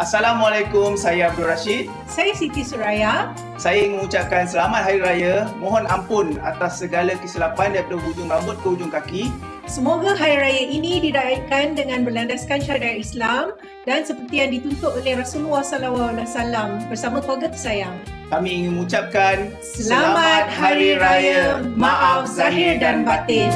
Assalamualaikum, saya Abdul Rashid. Saya Siti Suraya. Saya ingin mengucapkan selamat Hari Raya. Mohon ampun atas segala kesilapan daripada hujung rambut ke hujung kaki. Semoga Hari Raya ini dirayakan dengan berlandaskan syariat Islam dan seperti yang dituntut oleh Rasulullah SAW bersama keluarga tersayang. Kami ingin mengucapkan Selamat, selamat Hari Raya. Maaf Zahir dan batin.